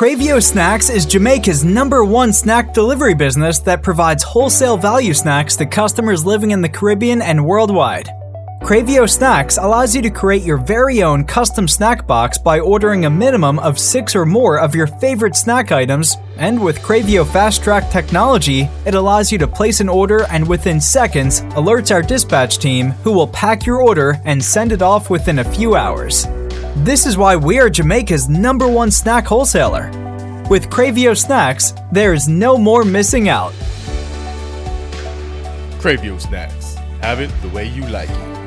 Cravio Snacks is Jamaica's number one snack delivery business that provides wholesale value snacks to customers living in the Caribbean and worldwide. Cravio Snacks allows you to create your very own custom snack box by ordering a minimum of six or more of your favorite snack items, and with Cravio Fast Track technology, it allows you to place an order and within seconds alerts our dispatch team who will pack your order and send it off within a few hours. This is why we are Jamaica's number one snack wholesaler. With Cravio Snacks, there is no more missing out. Cravio Snacks. Have it the way you like it.